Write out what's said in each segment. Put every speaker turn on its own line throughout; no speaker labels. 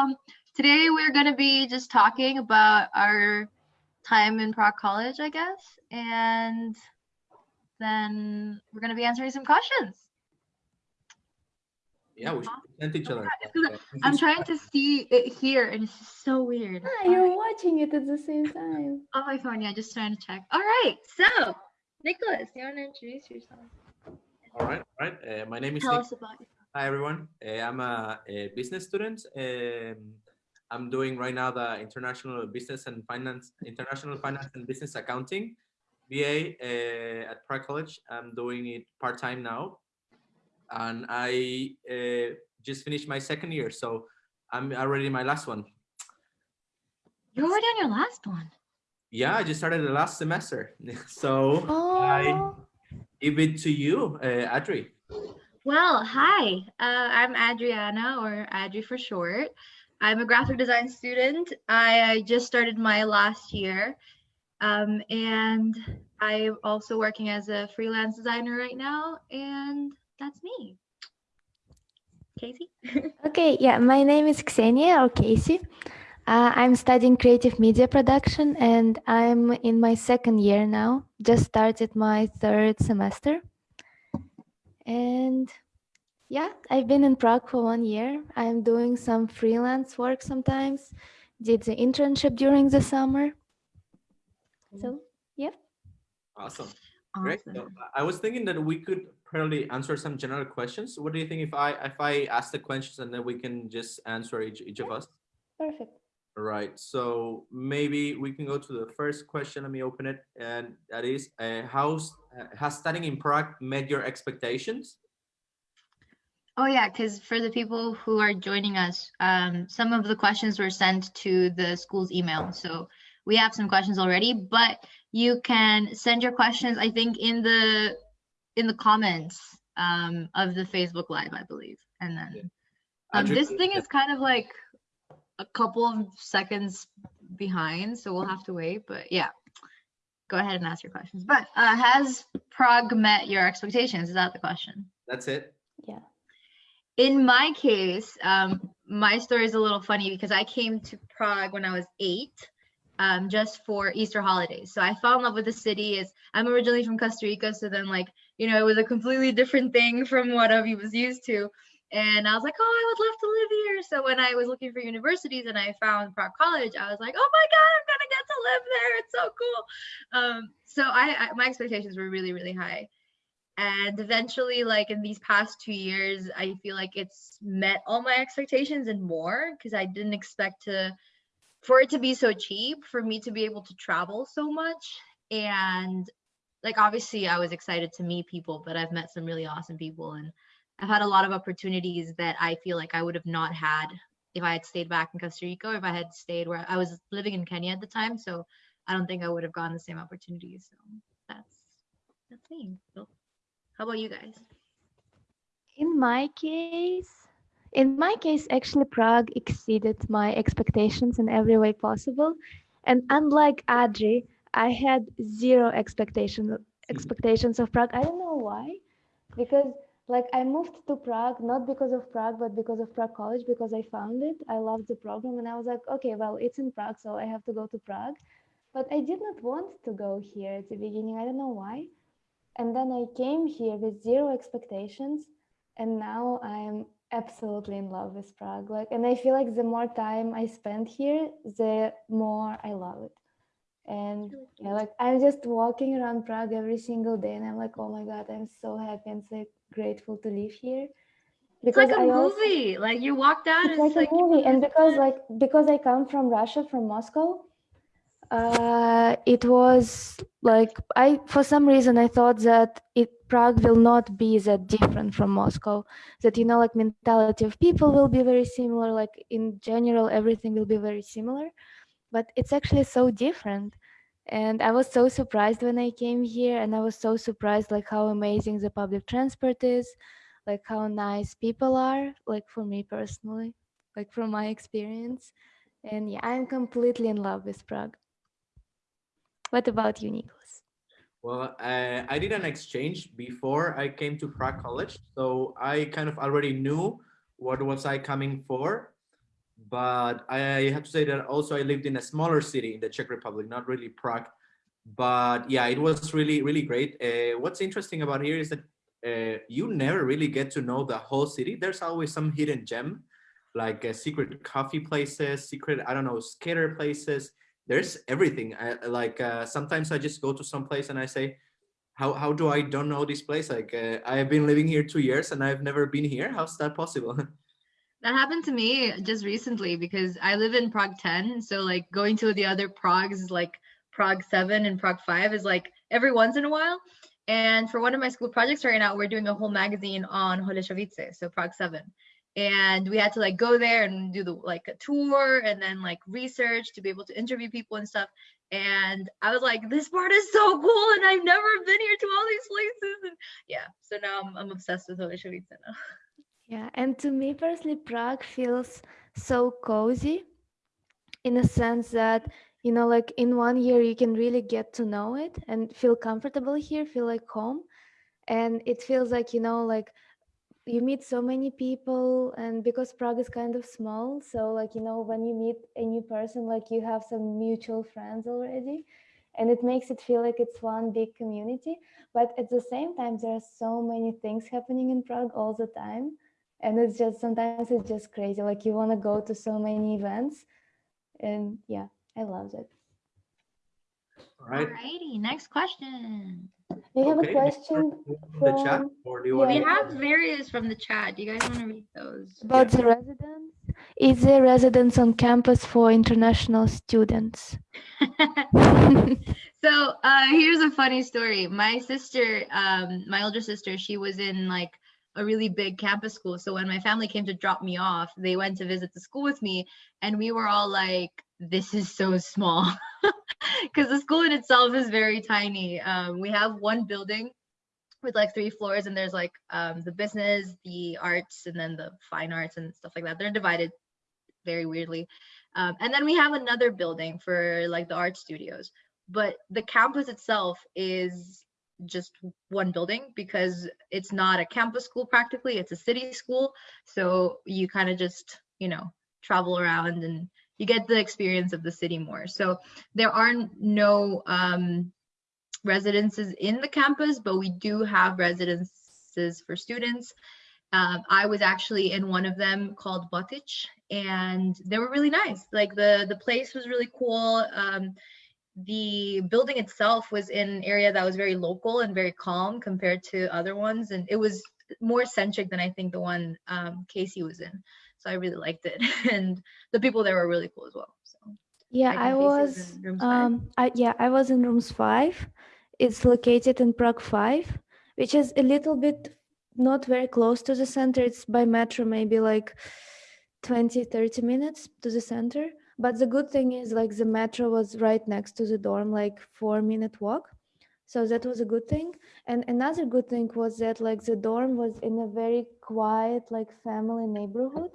um, today we're going to be just talking about our time in Prague College, I guess, and then we're going to be answering some questions.
Yeah, we should present each other.
I'm trying to see it here, and it's so weird.
Ah, you're watching it at the same time.
On my phone, yeah, just trying to check. All right, so Nicholas, you want to introduce yourself?
All right, all right. Uh, my name is
Tell
Nick.
us about yourself.
Hi, everyone. Uh, I'm a, a business student. Um, I'm doing right now the international business and finance, international finance and business accounting, BA uh, at Prague College. I'm doing it part time now, and I uh, just finished my second year, so I'm already in my last one.
You're already on your last one.
Yeah, I just started the last semester, so I
Oh,
give it to you, uh, Adri.
Well, hi, uh, I'm Adriana, or Adri for short. I'm a graphic design student. I, I just started my last year, um, and I'm also working as a freelance designer right now, and that's me. Casey?
okay. Yeah, my name is Ksenia or Casey. Uh, I'm studying creative media production and I'm in my second year now. Just started my third semester. And yeah, I've been in Prague for one year. I'm doing some freelance work sometimes. Did the internship during the summer. So mm-hmm.
Awesome. Great. So,
Awesome.
I was thinking that we could probably answer some general questions. What do you think if I if I ask the questions and then we can just answer each each of us?
perfect.
Right. So maybe we can go to the first question. Let me open it, and that is, uh, how's uh, has studying in Prague met your expectations?
Oh yeah, because for the people who are joining us, um, some of the questions were sent to the school's email. So we have some questions already, but you can send your questions, I think, in the in the comments um, of the Facebook Live, I believe. And then um, this thing is kind of like a couple of seconds behind, so we'll have to wait. But yeah, go ahead and ask your questions. But uh, has Prague met your expectations? Is that the question?
That's it.
Yeah.
in my case, um, my story is a little funny because I came to Prague when I was eight, um, just for Easter holidays. So I fell in love with the city. Is I'm originally from Costa Rica, so then like you know it was a completely different thing from what I was used to. And I was like, oh, I would love to live here. So when I was looking for universities and I found Prague College, I was like, oh my God, I'm gonna get to live there. It's so cool. Um, so I, I my expectations were really, really high and eventually like in these past two years i feel like it's met all my expectations and more because i didn't expect to for it to be so cheap for me to be able to travel so much and like obviously i was excited to meet people but i've met some really awesome people and i've had a lot of opportunities that i feel like i would have not had if i had stayed back in costa rica or if i had stayed where i was living in kenya at the time so i don't think i would have gotten the same opportunities so that's that's me so how about you guys?
In my case, in my case, actually, Prague exceeded my expectations in every way possible. And unlike Adri, I had zero expectation hmm. expectations of Prague. I don't know why, because like I moved to Prague not because of Prague, but because of Prague College because I found it. I loved the program, and I was like, okay, well, it's in Prague, so I have to go to Prague. But I did not want to go here at the beginning. I don't know why. And then I came here with zero expectations and now I'm absolutely in love with Prague. Like, and I feel like the more time I spend here, the more I love it. And yeah, like I'm just walking around Prague every single day, and I'm like, oh my god, I'm so happy and so grateful to live here.
It's like a
I also-
movie. Like you walked out.
it's like a movie, and because like because I come from Russia, from Moscow, uh, it was like I for some reason I thought that it Prague will not be that different from Moscow. That you know, like mentality of people will be very similar. Like in general, everything will be very similar, but it's actually so different. And I was so surprised when I came here, and I was so surprised like how amazing the public transport is, like how nice people are. Like for me personally, like from my experience, and yeah, I'm completely in love with Prague. What about you, Nicholas?
Well, uh, I did an exchange before I came to Prague College, so I kind of already knew what was I coming for. But I have to say that also I lived in a smaller city in the Czech Republic, not really Prague. But yeah, it was really, really great. Uh, what's interesting about here is that uh, you never really get to know the whole city. There's always some hidden gem, like uh, secret coffee places, secret, I don't know, skater places. There's everything. I, like uh, sometimes I just go to some place and I say, how, how do I don't know this place? Like uh, I have been living here two years and I've never been here. How's that possible?
That happened to me just recently because I live in Prague 10. So like going to the other Pragues like Prague 7 and Prague 5 is like every once in a while. And for one of my school projects right now, we're doing a whole magazine on Holešovice, so Prague 7. And we had to like go there and do the like a tour and then like research to be able to interview people and stuff. And I was like, this part is so cool, and I've never been here to all these places. And yeah, so now I'm, I'm obsessed with Holešovice now.
Yeah, and to me personally, Prague feels so cozy in a sense that, you know, like in one year you can really get to know it and feel comfortable here, feel like home. And it feels like, you know, like you meet so many people and because Prague is kind of small, so like, you know, when you meet a new person, like you have some mutual friends already and it makes it feel like it's one big community. But at the same time, there are so many things happening in Prague all the time and it's just sometimes it's just crazy like you want to go to so many events and yeah i love it
all right
Alrighty, next question.
we have a question
from the chat or do you want
We have various from the chat. Do you guys want to read those?
about the residence is there residence on campus for international students
so uh here's a funny story. My sister, um, my older sister, she was in like a really big campus school. So when my family came to drop me off, they went to visit the school with me, and we were all like, "This is so small," because the school in itself is very tiny. Um, we have one building with like three floors, and there's like um, the business, the arts, and then the fine arts and stuff like that. They're divided very weirdly. Um, and then we have another building for like the art studios. But the campus itself is just one building because it's not a campus school practically it's a city school. So you kind of just you know travel around and you get the experience of the city more. So there are no um, residences in the campus but we do have residences for students. Um, i was actually in one of them called Botič and they were really nice. Like the the place was really cool. Um, the building itself was in an area that was very local and very calm compared to other ones and it was more centric than i think the one um, casey was in. So i really liked it and the people there were really cool as well so.
Yeah i, I was um I, yeah i was in rooms five. It's located in prague 5 which is a little bit not very close to the center. It's by metro maybe like 20 30 minutes to the center but the good thing is like the metro was right next to the dorm like four minute walk. So that was a good thing. And another good thing was that like the dorm was in a very quiet like family neighborhood.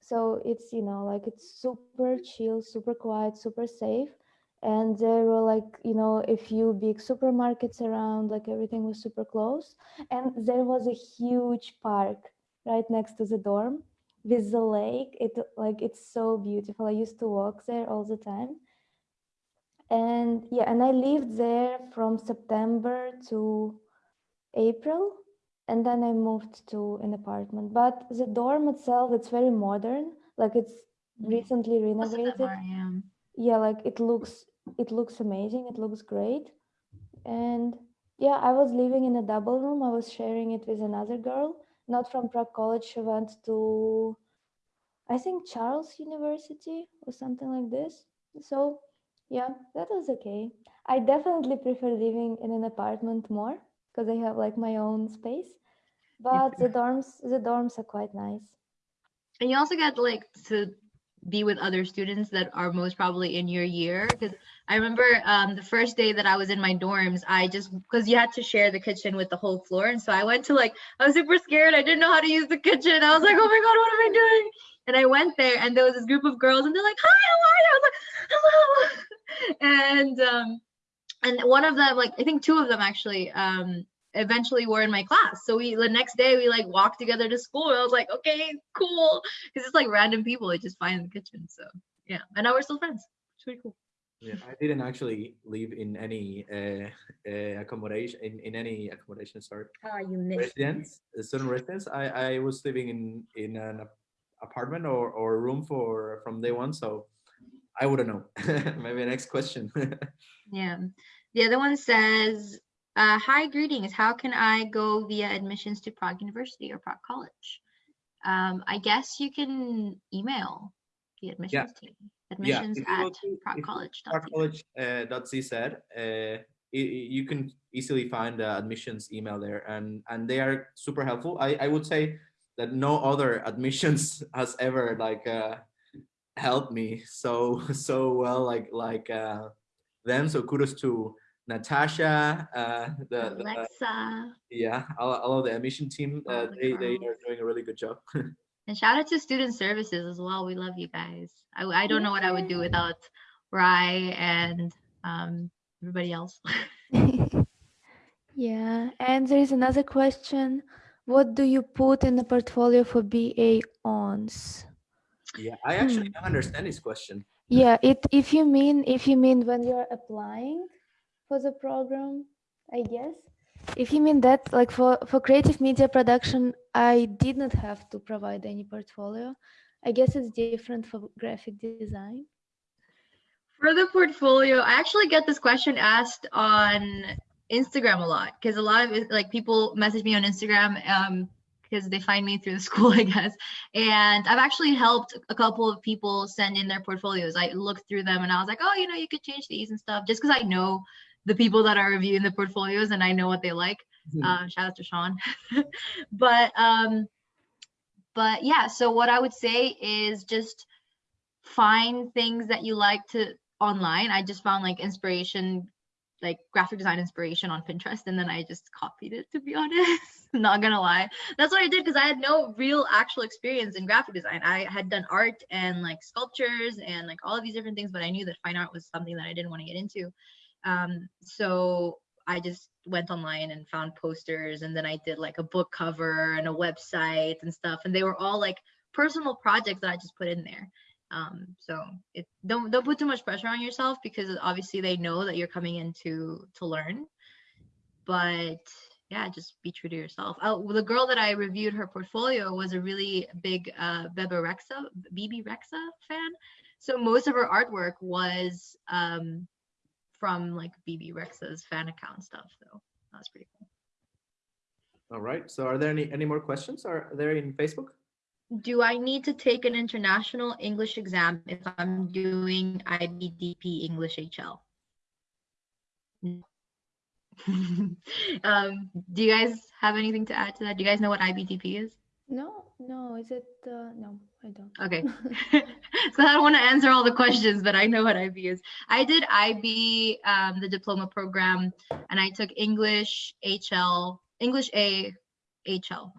So it's you know like it's super chill super quiet super safe. And there were like you know a few big supermarkets around like everything was super close. And there was a huge park right next to the dorm with the lake it like it's so beautiful. I used to walk there all the time. And yeah and i lived there from september to april and then i moved to an apartment. But the dorm itself it's very modern like it's mm. recently renovated.
yeah.
yeah like it looks it looks amazing it looks great. And yeah i was living in a double room. I was sharing it with another girl not from Prague College. She went to, I think, Charles University or something like this. So yeah, that was okay. I definitely prefer living in an apartment more because I have like my own space. But the dorms, the dorms are quite nice.
And you also get like to be with other students that are most probably in your year. Because i remember um, the first day that i was in my dorms i just because you had to share the kitchen with the whole floor. And so i went to like i was super scared. I didn't know how to use the kitchen. I was like oh my god what am i doing? And i went there and there was this group of girls and they're like hi how are you? I was like hello. And um and one of them like i think two of them actually um eventually were in my class. So we the next day we like walked together to school. And I was like, okay, cool, because it's like random people I just find in the kitchen. So yeah, and now we're still friends. It's pretty cool.
Yeah, I didn't actually live in any uh, uh, accommodation in, in any accommodation. Sorry,
Ah, you missed.
residence, uh, student residence. I I was living in in an apartment or or room for from day one, so I wouldn't know. Maybe next question.
Yeah. The other one says, uh, hi, greetings. How can I go via admissions to Prague University or Prague College? Um, I guess you can email the admissions team. Admissions
go
at
to- if you
Prague College.
College uh, CZ, uh, you can easily find the admissions email there, and and they are super helpful. I I would say that no other admissions has ever like uh, helped me so so well like like uh, them. So kudos to Natasha, uh, the, the
Alexa.
yeah, all, all of the admission team.
All
Uh,
the
they they are doing a really good job.
And shout out to student services as well. We love you guys. I, I don't know what I would do without Rye and um, everybody else.
yeah, and there is another question. What do you put in the portfolio for BA ons?
yeah, I actually don't understand this question.
Yeah, it if you mean if you mean when you're applying for the program, I guess. If you mean that, like for for creative media production, I did not have to provide any portfolio. I guess it's different for graphic design.
For the portfolio, I actually get this question asked on Instagram a lot because a lot of like people message me on Instagram um because they find me through the school, I guess. And I've actually helped a couple of people send in their portfolios. I looked through them and I was like, oh, you know, you could change these and stuff just because I know the people that are reviewing the portfolios and I know what they like.
Hmm.
Um, shout out to Sean. but um, but yeah, so what I would say is just find things that you like to online. I just found like inspiration, like graphic design inspiration on Pinterest, and then I just copied it to be honest. Not gonna lie. That's what I did because I had no real actual experience in graphic design. I had done art and like sculptures and like all of these different things, but I knew that fine art was something that I didn't want to get into. Um, so I just went online and found posters and then I did like a book cover and a website and stuff. And they were all like personal projects that I just put in there. Um, so it don't don't put too much pressure on yourself because obviously they know that you're coming in to to learn. But yeah, just be true to yourself. Oh, the girl that I reviewed her portfolio was a really big uh Bebe Rexha, Bebe Rexha fan. So most of her artwork was um from like BB Rex's fan account stuff. So that was pretty cool.
All right. So are there any any more questions? Are there in Facebook?
Do I need to take an international English exam if I'm doing IBDP English HL? Um, do you guys have anything to add to that? Do you guys know what IBDP is?
No, no, is it? Uh, no, I don't.
Okay. so I don't want to answer all the questions, but I know what IB is. I did IB, um, the diploma program, and I took English HL, English A, HL,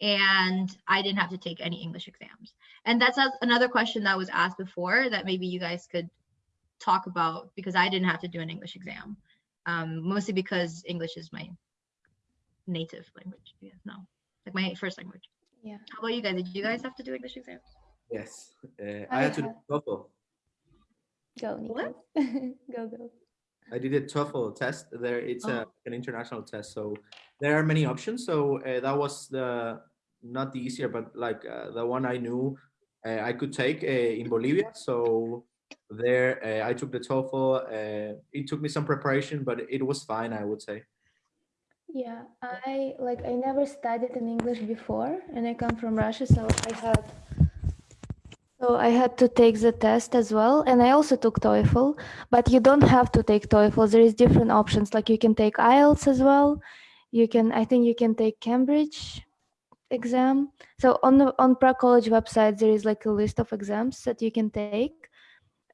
and I didn't have to take any English exams. And that's another question that was asked before that maybe you guys could talk about because I didn't have to do an English exam, um, mostly because English is my native language. Yeah, no, like my first language.
Yeah.
How about you guys? Did you guys have to do English exams?
Yes. Uh,
I
I had to do TOEFL.
Go,
What?
Go, go.
I did a TOEFL test. There, it's a,
Oh.
an international test, so there are many options. So uh, that was the not the easier, but like uh, the one I knew uh, I could take uh, in Bolivia. So there, uh, I took the TOEFL. Uh, it took me some preparation, but it was fine, I would say.
Yeah, I like I never studied in English before and I come from Russia, so I had so I had to take the test as well and I also took TOEFL, but you don't have to take TOEFL. There is different options like you can take IELTS as well. You can I think you can take Cambridge exam. So on the on Prague College website there is like a list of exams that you can take.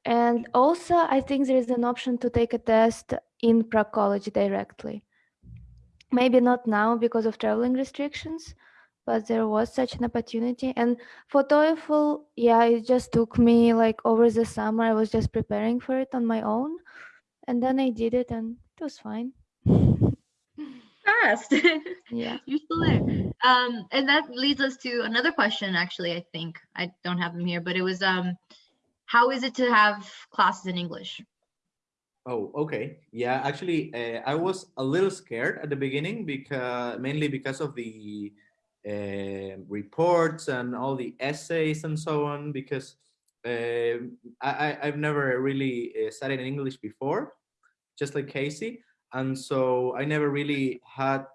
And also I think there is an option to take a test in Prague College directly maybe not now because of traveling restrictions but there was such an opportunity and for TOEFL yeah it just took me like over the summer I was just preparing for it on my own and then I did it and it was fine
fast.
Yeah.
You're still there. Um, and that leads us to another question. Actually, I think I don't have them here, but it was um, how is it to have classes in English?
Oh, okay. Yeah, actually, uh, I was a little scared at the beginning because mainly because of the uh, reports and all the essays and so on. Because uh, I, I've never really uh, studied in English before, just like Casey, and so I never really had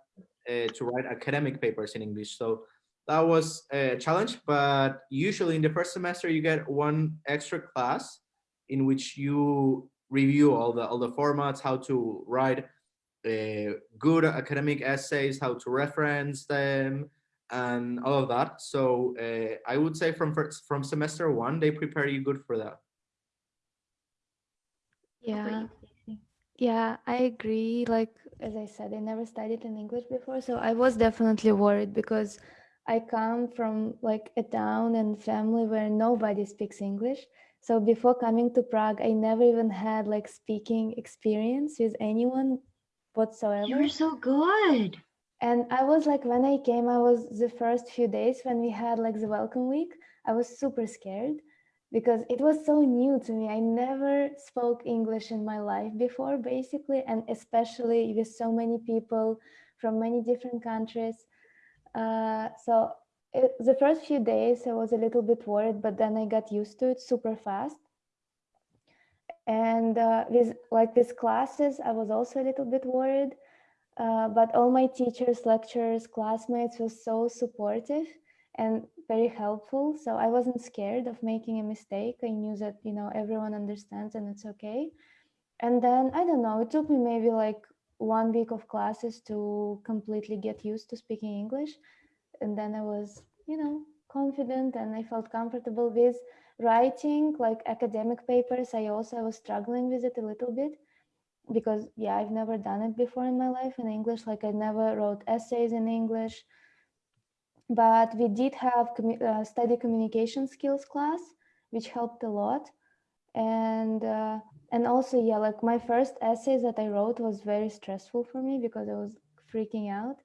uh, to write academic papers in English. So that was a challenge. But usually in the first semester, you get one extra class in which you review all the all the formats, how to write uh, good academic essays, how to reference them, and all of that. So uh, I would say from first, from semester one, they prepare you good for that.
Yeah. Yeah, I agree. Like, as I said, I never studied in English before, so I was definitely worried because I come from like a town and family where nobody speaks English. So before coming to Prague, I never even had like speaking experience with anyone whatsoever.
You're so good.
And I was like, when I came, I was the first few days when we had like the welcome week, I was super scared because it was so new to me. I never spoke English in my life before, basically, and especially with so many people from many different countries. Uh, so it, the first few days, I was a little bit worried, but then I got used to it super fast. And uh, with like with classes, I was also a little bit worried uh, but all my teachers, lecturers, classmates were so supportive and very helpful. So I wasn't scared of making a mistake. I knew that, you know, everyone understands and it's okay. And then, I don't know, it took me maybe like one week of classes to completely get used to speaking English. And then I was, you know, confident and I felt comfortable with writing like academic papers. I also was struggling with it a little bit because yeah i've never done it before in my life in english. Like i never wrote essays in english. But we did have uh, study communication skills class which helped a lot. And uh, and also yeah like my first essays that i wrote was very stressful for me because i was freaking out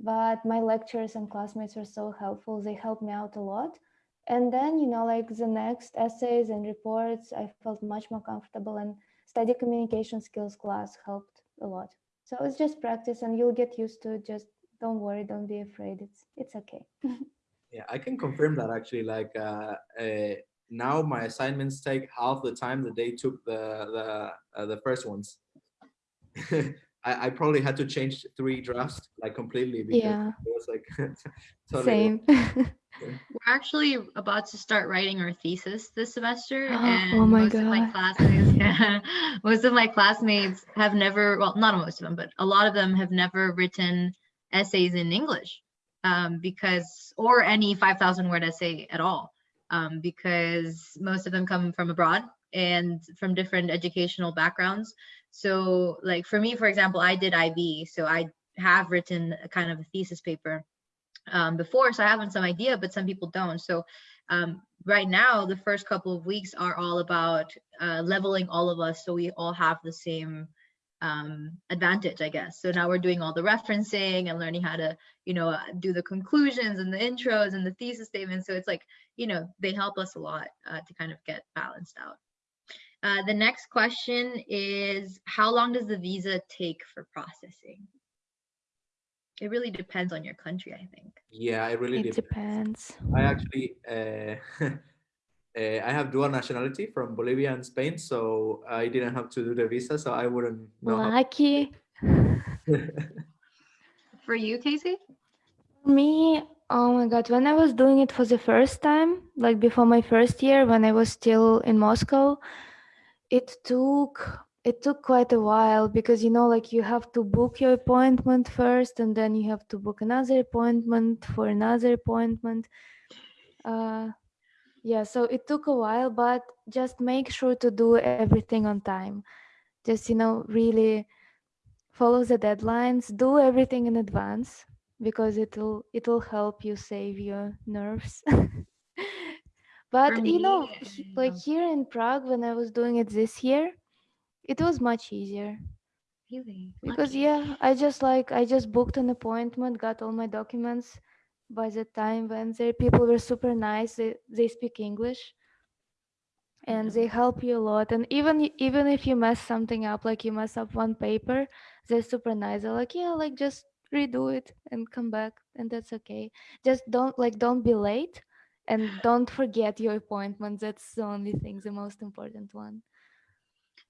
but my lecturers and classmates were so helpful they helped me out a lot and then you know like the next essays and reports i felt much more comfortable and study communication skills class helped a lot. So it's just practice and you'll get used to it. Just don't worry, don't be afraid. It's it's okay.
Yeah, I can confirm that actually. Like uh, uh, now, my assignments take half the time that they took the the uh, the first ones. I, I probably had to change three drafts like completely because
Yeah.
it was like totally
Same.
We're actually about to start writing our thesis this semester,
Oh
and
my
most of my
God.
classmates, yeah, most of my classmates have never, well, not most of them, but a lot of them have never written essays in English, um, because or any 5,000 word essay at all, um, because most of them come from abroad and from different educational backgrounds. So, like for me, for example, I did IB, so I have written a kind of a thesis paper um, before, so I have some idea, but some people don't. So um, right now, the first couple of weeks are all about uh, leveling all of us so we all have the same um, advantage, I guess. So now we're doing all the referencing and learning how to, you know, uh, do the conclusions and the intros and the thesis statements. So it's like, you know, they help us a lot uh, to kind of get balanced out. Uh, the next question is, how long does the visa take for processing? It really depends on your country, I think.
yeah, it really
it
depends.
depends.
I actually uh, uh, I have dual nationality from Bolivia and Spain, so I didn't have to do the visa, so I wouldn't know.
Lucky.
For you, Casey?
For Me, oh my God, when I was doing it for the first time, like before my first year, when I was still in Moscow, it took it took quite a while because you know like you have to book your appointment first and then you have to book another appointment for another appointment. Uh yeah so it took a while but just make sure to do everything on time. Just you know really follow the deadlines do everything in advance because it'll it'll help you save your nerves but you know he- like here in prague when i was doing it this year it was much easier
Really?
Because
Lucky.
yeah, I just like I just booked an appointment, got all my documents. By the time when there, people were super nice. They they speak English and they help you a lot. And even even if you mess something up, like you mess up one paper, they're super nice. They're like, yeah, like just redo it and come back, and that's okay. Just don't like don't be late, and don't forget your appointment. That's the only thing, the most important one.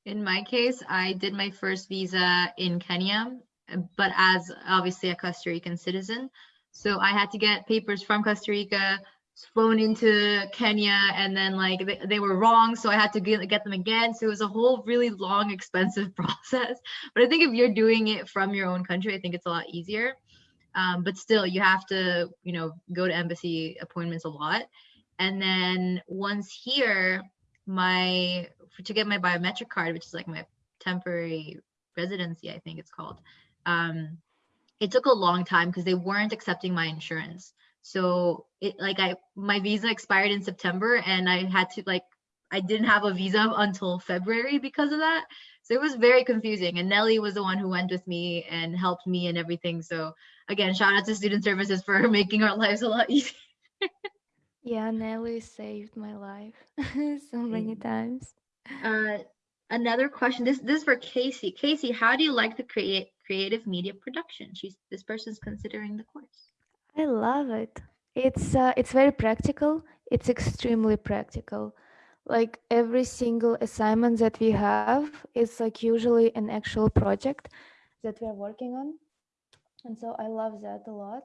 In my case, I did my first visa in Kenya, but as obviously a Costa Rican citizen. So I had to get papers from Costa Rica, flown into Kenya, and then like they, they were wrong. So I had to get, get them again. So it was a whole really long, expensive process. But I think if you're doing it from your own country, I think it's a lot easier. Um, but still, you have to, you know, go to embassy appointments a lot. And then once here, my to get my biometric card, which is like my temporary residency, I think it's called. Um, it took a long time because they weren't accepting my insurance. So it like I my visa expired in September and I had to like I didn't have a visa until February because of that. So it was very confusing. And Nelly was the one who went with me and helped me and everything. So again, shout out to student services for making our lives a lot easier.
Yeah, Nelly saved my life so many
Mm.
times.
Uh, another question. This this is for Casey. Casey, how do you like the create creative media production? She's this person's considering the course.
I love it. It's uh, it's very practical. It's extremely practical. Like every single assignment that we have is like usually an actual project that we're working on, and so I love that a lot.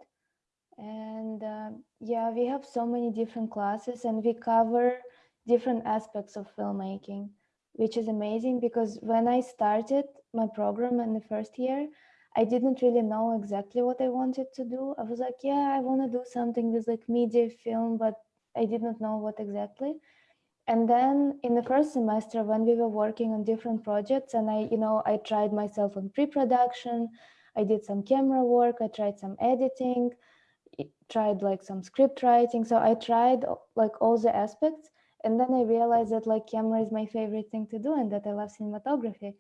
And um yeah, we have so many different classes, and we cover different aspects of filmmaking, which is amazing because when I started my program in the first year, I didn't really know exactly what I wanted to do. I was like, yeah, I want to do something with like media film, but I did not know what exactly. And then in the first semester, when we were working on different projects, and I, you know, I tried myself on pre-production, I did some camera work, I tried some editing, tried like some script writing. So I tried uh, like all the aspects, and then I realized that like camera is my favorite thing to do, and that I love cinematography.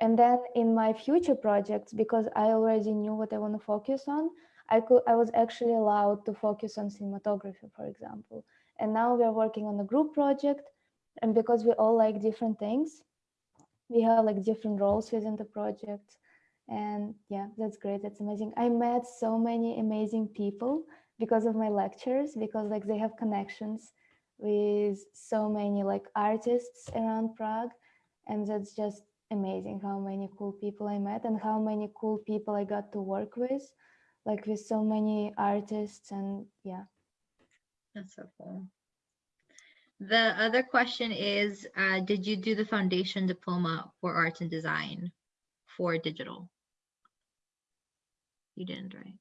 And then in my future projects, because I already knew what I want to focus on, I could I was actually allowed to focus on cinematography, for example. And now we are working on a group project, and because we all like different things, we have like different roles within the project. And yeah, that's great. That's amazing. I met so many amazing people because of my lectures, because like they have connections with so many like artists around Prague. And that's just amazing how many cool people I met and how many cool people I got to work with, like with so many artists and yeah.
That's so cool. The other question is, uh, did you do the foundation diploma for arts and design for digital? You didn't, right?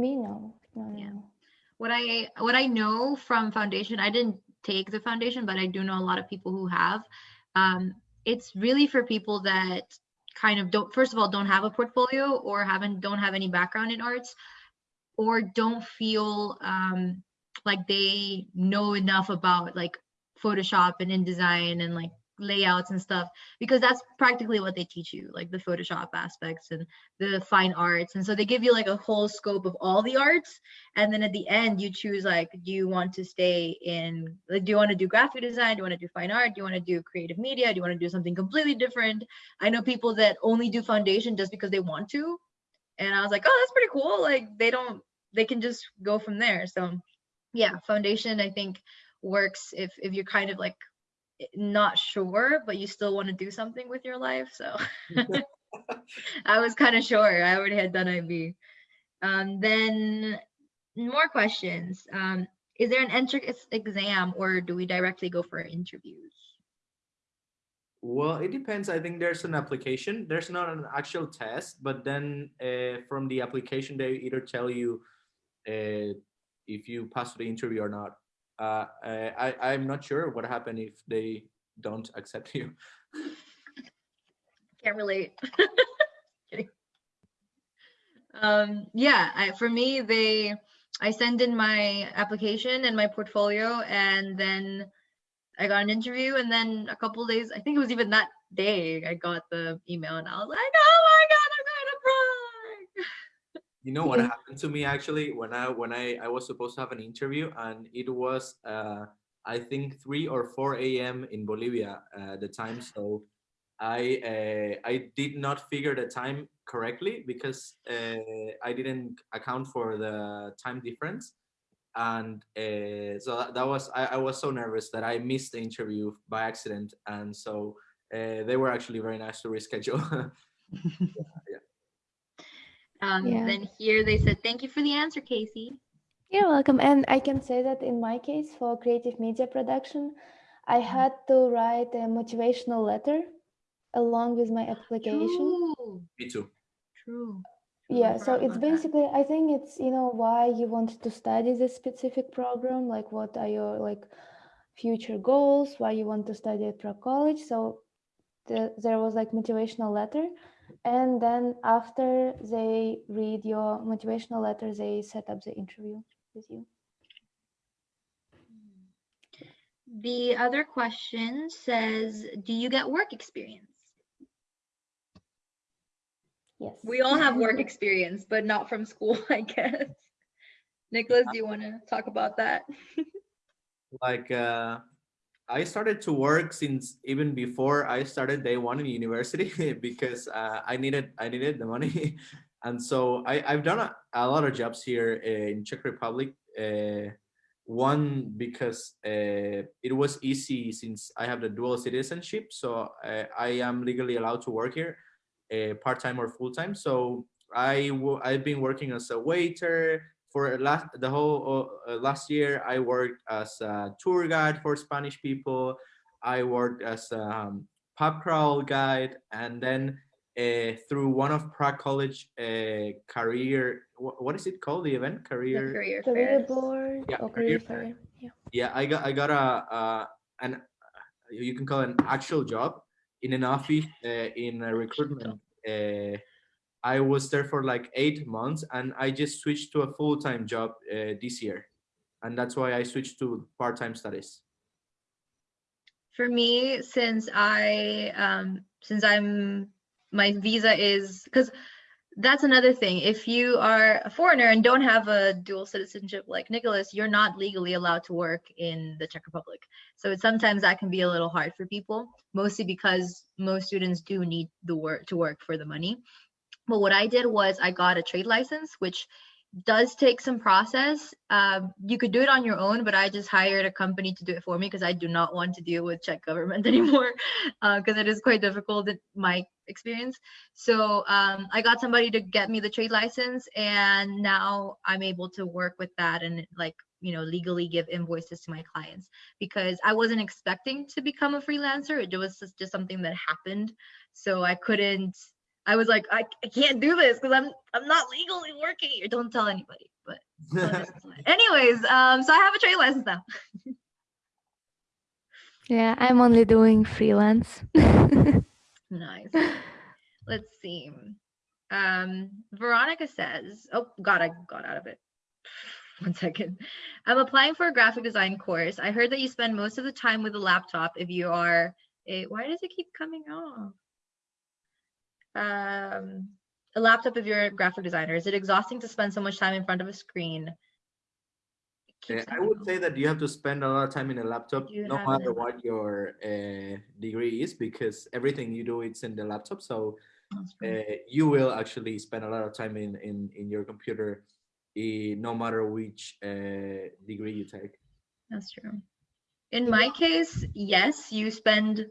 Me no, no,
Yeah.
no.
What I what I know from foundation, I didn't take the foundation, but I do know a lot of people who have. Um, it's really for people that kind of don't first of all don't have a portfolio or haven't don't have any background in arts or don't feel um, like they know enough about like Photoshop and InDesign and like layouts and stuff because that's practically what they teach you like the Photoshop aspects and the fine arts. And so they give you like a whole scope of all the arts and then at the end you choose like do you want to stay in like do you want to do graphic design? Do you want to do fine art? Do you want to do creative media? Do you want to do something completely different? I know people that only do foundation just because they want to and I was like oh that's pretty cool. Like they don't they can just go from there. So yeah foundation i think works if if you're kind of like not sure but you still want to do something with your life so i was kind of sure i already had done ib um then more questions um is there an entrance exam or do we directly go for interviews
Well, it depends. I think there's an application. There's not an actual test, but then uh, from the application, they either tell you uh, if you pass the interview or not. Uh, I I'm not sure what happened if they don't accept you.
can't relate um yeah I, for me they i send in my application and my portfolio and then i got an interview and then a couple days i think it was even that day i got the email and i was like oh my
You know what
Yeah.
happened to me actually? When I when I I was supposed to have an interview and it was uh I think 3 or 4 a.m. in Bolivia uh, the time. So I uh, I did not figure the time correctly because uh, I didn't account for the time difference. And uh, so that, that was I, I was so nervous that I missed the interview by accident. And so uh, they were actually very nice to reschedule
Um,
Yeah.
Then here they said, thank you for the answer, Casey.
You're welcome. And I can say that in my case, for creative media production, I had to write a motivational letter along with my application.
True.
me too
True.
Yeah, so it's
about that.
basically, I think it's, you know, why you want to study this specific program, like what are your like future goals, why you want to study at Prague College. So the, there was like motivational letter. And then after they read your motivational letter, they set up the interview with you.
The other question says, do you get work experience?
Yes.
We all have work experience, but not from school, I guess. Nicholas, do you want to talk about that?
like uh, I started to work since even before I started day one in university because uh, I needed I needed the money, and so I I've done a, a lot of jobs here in Czech Republic. Uh, one because uh, it was easy since I have the dual citizenship, so I, I am legally allowed to work here, part time or full time. So I w- I've been working as a waiter, for last the whole uh, last year i worked as a tour guide for spanish people. I worked as a um, pub crawl guide. And then uh, through one of prague college uh, career wh- what is it called the event?
The
career
career
Career board.
Yeah,
or
career
career fair. Yeah.
yeah i got i got a uh, an you can call it an actual job in an office uh, in a recruitment uh, i was there for like eight months and i just switched to a full-time job uh, this year and that's why i switched to part-time studies
For me, since I um since I'm my visa is because that's another thing. If you are a foreigner and don't have a dual citizenship like Nicholas, you're not legally allowed to work in the Czech Republic. So sometimes that can be a little hard for people, mostly because most students do need the work to work for the money. But what I did was I got a trade license, which does take some process. Um, you could do it on your own, but I just hired a company to do it for me because I do not want to deal with Czech government anymore because it is quite difficult in my experience. So um, I got somebody to get me the trade license, and now I'm able to work with that and like you know legally give invoices to my clients because I wasn't expecting to become a freelancer. It was just something that happened, so I couldn't. I was like, I, I can't do this because I'm I'm not legally working here. Don't tell anybody. But anyways, um, so I have a trade license now.
Yeah, I'm only doing freelance.
Nice. Let's see. Um, Veronica says, oh God, I got out of it. One second. I'm applying for a graphic design course. I heard that you spend most of the time with a laptop if you are a, why does it keep coming off? Um, a laptop if you're a graphic designer. Is it exhausting to spend so much time in front of a screen?
Uh, I would say that you have to spend a lot of time in a laptop,
You
no matter what your uh, degree is, because everything you do it's in the laptop. So uh, you will actually spend a lot of time in in, in your computer, eh, no matter which uh, degree you take.
That's true. In my case, yes, you spend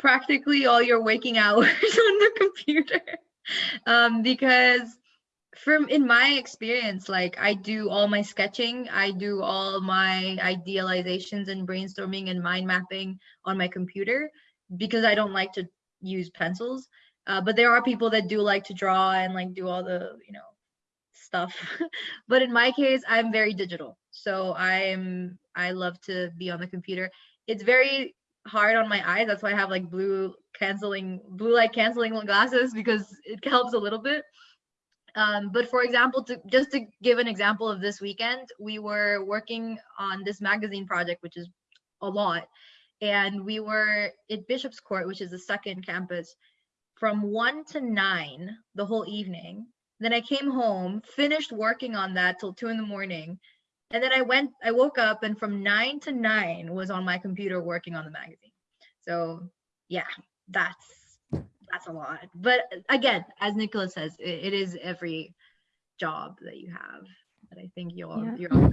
practically all your waking hours on the computer. Um, because from in my experience, like I do all my sketching, I do all my idealizations and brainstorming and mind mapping on my computer because I don't like to use pencils. Uh, but there are people that do like to draw and like do all the, you know, stuff. but in my case, I'm very digital. So I'm I love to be on the computer. It's very hard on my eyes. That's why I have like blue canceling blue light canceling glasses because it helps a little bit. Um, but for example, to just to give an example of this weekend, we were working on this magazine project, which is a lot, and we were at Bishop's Court, which is the second campus, from one to nine the whole evening Then I came home, finished working on that till two in the morning. And then I went, I woke up and from nine to nine was on my computer working on the magazine. So yeah, that's that's a lot. But again, as Nicholas says, it, it is every job that you have. But I think you're
Yeah.
you're all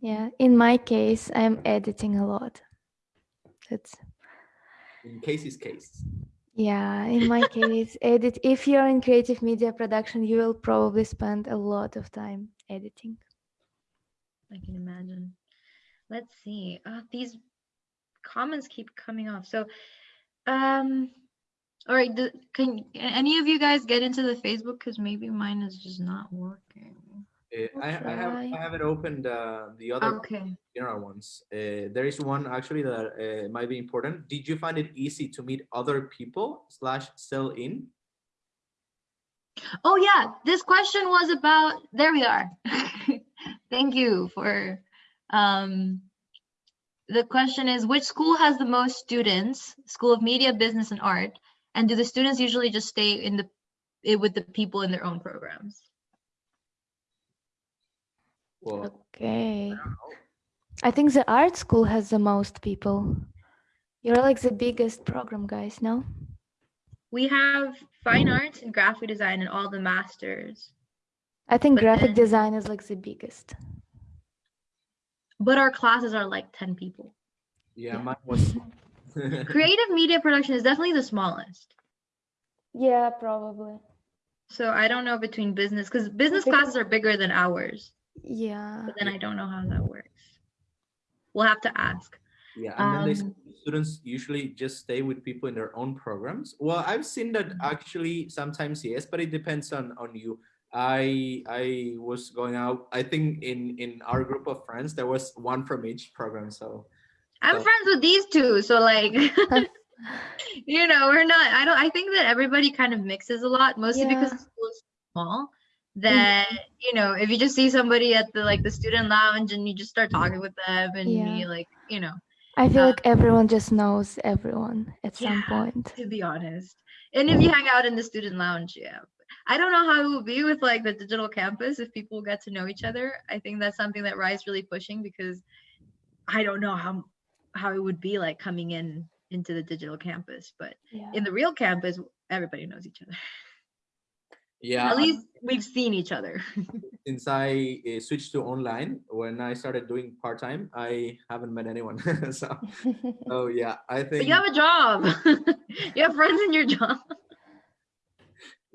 Yeah, in my case, I'm editing a lot. That's
In Casey's case.
yeah, in my case, edit. If you're in creative media production, you will probably spend a lot of time editing.
I can imagine. Let's see. Uh, these comments keep coming off. So, um, all right. Do, can any of you guys get into the Facebook? Because maybe mine is just not working.
Uh, I, I have. I haven't opened uh, the other
Okay.
general ones. Uh, there is one actually that uh, might be important. Did you find it easy to meet other people slash sell in?
Oh yeah, this question was about. There we are. Thank you for. Um, the question is, which school has the most students? School of Media, Business, and Art, and do the students usually just stay in the it with the people in their own programs?
Well,
Okay. I think the art school has the most people. You're like the biggest program, guys, no?
We have fine arts and graphic design and all the masters,
I think
But
graphic
then-
design is like the biggest.
but our classes are like 10 people.
yeah,
Yeah.
mine was.
Creative media production is definitely the smallest.
Yeah, probably.
So I don't know between business because business
Because-
classes are bigger than ours,
Yeah.
but then I don't know how that works. We'll have to ask.
Yeah, and then they
Um,
students usually just stay with people in their own programs. Well, I've seen that actually sometimes yes, but it depends on on you. I I was going out. I think in in our group of friends there was one from each program. So
I'm
So-
friends with these two, so like you know, we're not I don't I think that everybody kind of mixes a lot, mostly because
Yeah.
the school is small. That you know, if you just see somebody at the like the student lounge and you just start talking with them and
Yeah.
you like, you know,
I feel
Uh,
like everyone just knows everyone at some point.
to be honest. And if you hang out in the student lounge, yeah. I don't know how it will be with like the digital campus if people get to know each other. I think that's something that Rye's really pushing because I don't know how how it would be like coming in into the digital campus, but
Yeah.
in the real campus, everybody knows each other.
yeah,
At least we've seen each other.
since I uh, switched to online when I started doing part time, I haven't met anyone. so so yeah, I
But
think
you have a job. you have friends in your job.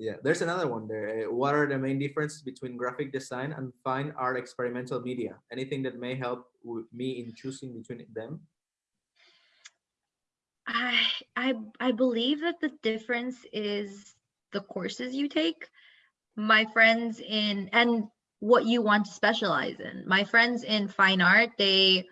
Yeah, there's another one there. Uh, What are the main differences between graphic design and fine art experimental media? Anything that may help me in choosing between them?
I I I believe that the difference is the courses you take. My friends in and what you want to specialize in. My friends in fine art, they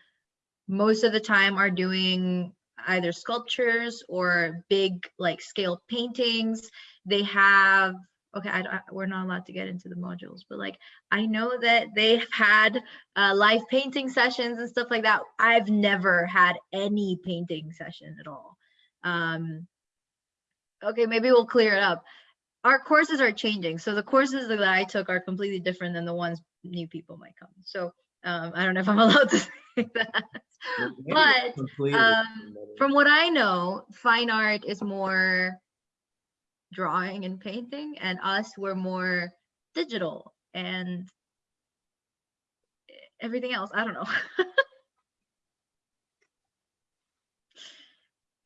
most of the time are doing either sculptures or big like scale paintings. They have okay, I, I- we're not allowed to get into the modules, but like I know that they've had uh, live painting sessions and stuff like that. I've never had any painting session at all. Um, okay, maybe we'll clear it up. Our courses are changing, so the courses that I took are completely different than the ones new people might come. So um, I don't know if I'm allowed to say that. But um, from what I know, fine art is more drawing and painting, and us we're more digital and everything else. I don't know.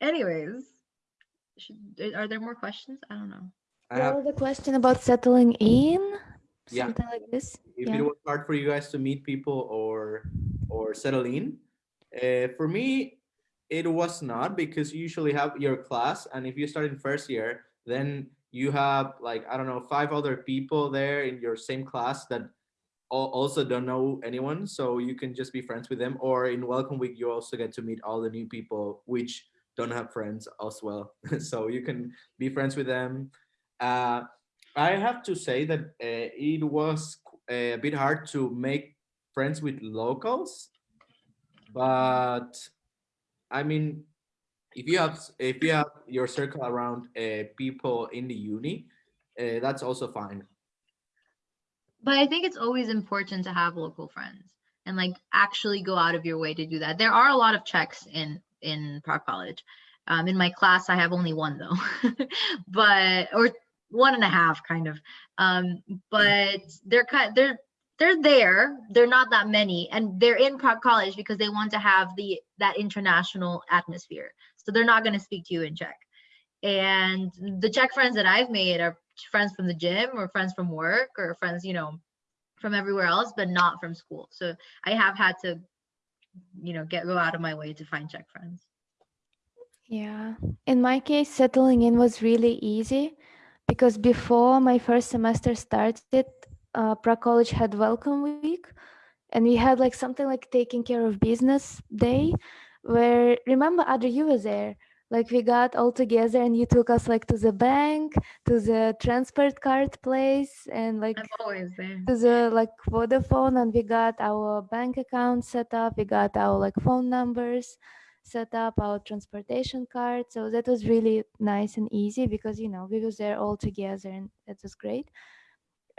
Anyways, should, are there more questions? I don't know.
I have,
Well, the question about settling in,
Yeah.
something like this.
if
yeah.
it was hard for you guys to meet people or or settle in, uh, for me, it was not because you usually have your class, and if you start in first year, then you have like I don't know five other people there in your same class that also don't know anyone, so you can just be friends with them. Or in welcome week, you also get to meet all the new people, which don't have friends as well, so you can be friends with them. Uh, I have to say that uh, it was a bit hard to make friends with locals, but I mean, if you have if you have your circle around uh, people in the uni, uh, that's also fine.
but I think it's always important to have local friends and like actually go out of your way to do that. There are a lot of Czechs in in Prague College. Um, in my class, I have only one though, but or one and a half kind of. Um, but they're kind they're they're there. They're not that many, and they're in Prague College because they want to have the that international atmosphere. So they're not going to speak to you in Czech. And the Czech friends that I've made are friends from the gym or friends from work or friends, you know, from everywhere else, but not from school. So I have had to, you know, get go out of my way to find Czech friends.
Yeah. In my case, settling in was really easy because before my first semester started, uh, Prague College had Welcome Week, and we had like something like taking care of business day, where remember, Adri, you were there. Like we got all together and you took us like to the bank to the transport card place and like
I'm always there.
to the like vodafone and we got our bank account set up. We got our like phone numbers set up our transportation card. So that was really nice and easy because you know we was there all together and that was great.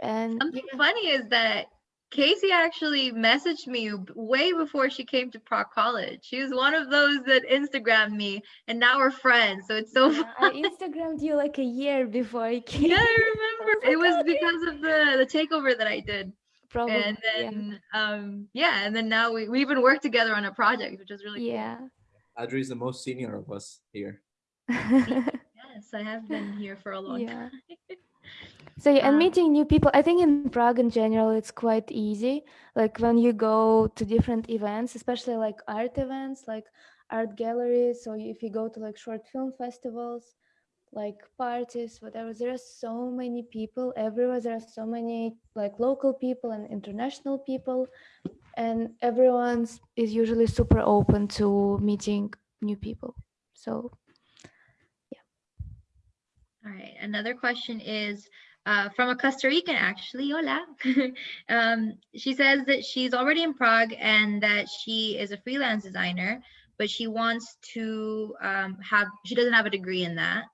And
Something funny is that Casey actually messaged me way before she came to Prague College. She was one of those that Instagrammed me, and now we're friends. So it's so
yeah, I Instagrammed you like a year before I came.
Yeah, I remember. it was because of the the takeover that I did.
Probably.
And then yeah. um yeah, and then now we, we even worked together on a project, which is really
yeah.
Cool. Adri is the most senior of us here.
yes, I have been here for a long yeah. time.
So yeah, and um, meeting new people, I think in Prague in general, it's quite easy. Like when you go to different events, especially like art events, like art galleries, or if you go to like short film festivals, like parties, whatever, there are so many people everywhere. There are so many like local people and international people, and everyone is usually super open to meeting new people. So.
All right. Another question is uh, from a Costa Rican, actually. Hola. um, she says that she's already in Prague and that she is a freelance designer, but she wants to um, have, she doesn't have a degree in that.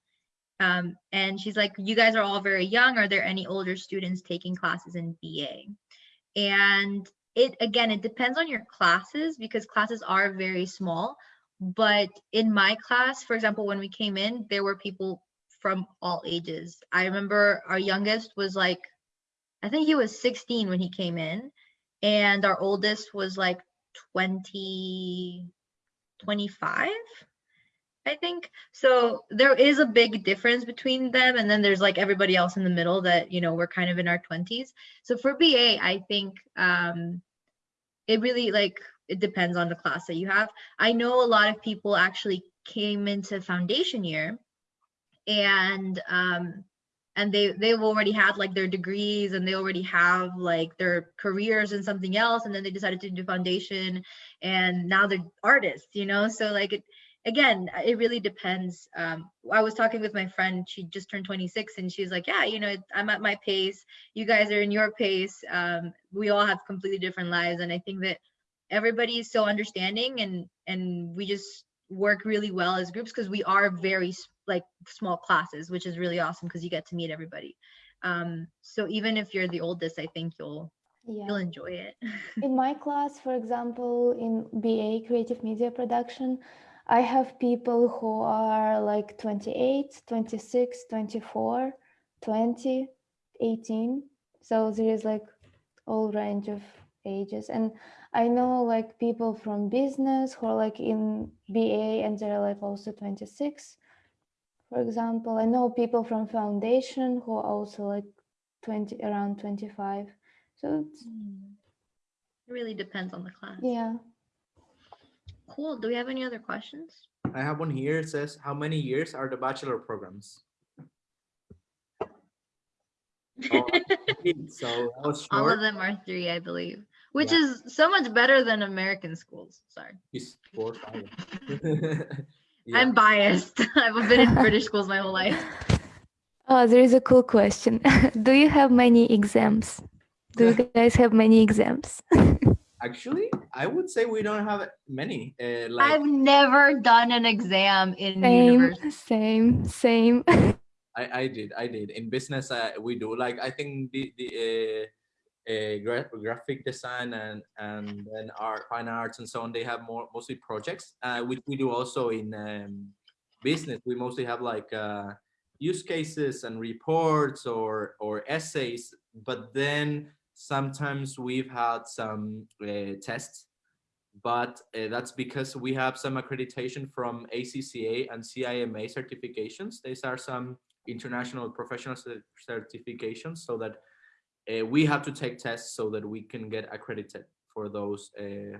Um, and she's like, you guys are all very young. Are there any older students taking classes in BA? And it, again, it depends on your classes because classes are very small. But in my class, for example, when we came in, there were people from all ages. I remember our youngest was like, I think he was 16 when he came in, and our oldest was like 20, 25. I think so. There is a big difference between them, and then there's like everybody else in the middle that you know we're kind of in our 20s. So for BA, I think um, it really like it depends on the class that you have. I know a lot of people actually came into foundation year and um and they they've already had like their degrees and they already have like their careers in something else and then they decided to do foundation and now they're artists you know? So like it again it really depends um i was talking with my friend she just turned 26 and she's like yeah you know i'm at my pace. You guys are in your pace. Um we all have completely different lives. And i think that everybody is so understanding and and we just work really well as groups because we are very like small classes, which is really awesome because you get to meet everybody. Um, so even if you're the oldest, I think you'll yeah. you'll enjoy it.
in my class, for example, in BA Creative Media Production, I have people who are like 28, 26, 24, 20, 18. So there is like all range of ages. And I know like people from business who are like in BA and they're like also 26. For example, I know people from foundation who are also like 20 around 25. So
hmm. it really depends on the class.
Yeah.
Cool. Do we have any other questions?
I have one here. It says, how many years are the bachelor programs?
oh, so all of them are three, I believe which yeah. is so much better than American schools. Sorry.
four,
yeah. I'm biased. I've been in British schools my whole life.
Oh, there is a cool question. Do you have many exams? Do you guys have many exams?
Actually, I would say we don't have many. Uh, like...
I've never done an exam in
same,
university.
Same, same.
I, I did, I did. In business, uh, we do. Like, I think the, the uh, gra graphic design and and then art, fine arts and so on. They have more mostly projects, uh, which we do also in um, business. We mostly have like uh, use cases and reports or or essays, but then sometimes we've had some uh, tests but uh, that's because we have some accreditation from ACCA and CIMA certifications. These are some international professional certifications so that uh, we have to take tests so that we can get accredited for those uh,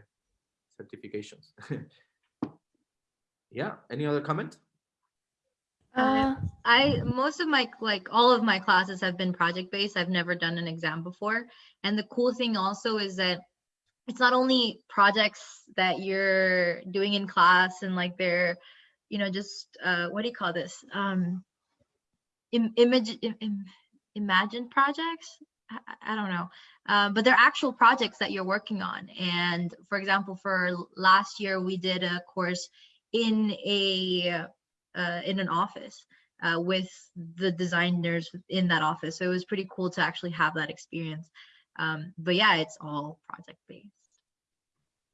certifications. yeah, any other comment?
Uh, I most of my like all of my classes have been project based. I've never done an exam before. And the cool thing also is that it's not only projects that you're doing in class and like they're you know just uh what do you call this um Im image Im imagined projects I, don't know. Uh, but they're actual projects that you're working on. And for example for last year we did a course in a uh, in an office uh, with the designers in that office. So it was pretty cool to actually have that experience. Um, but yeah it's all project based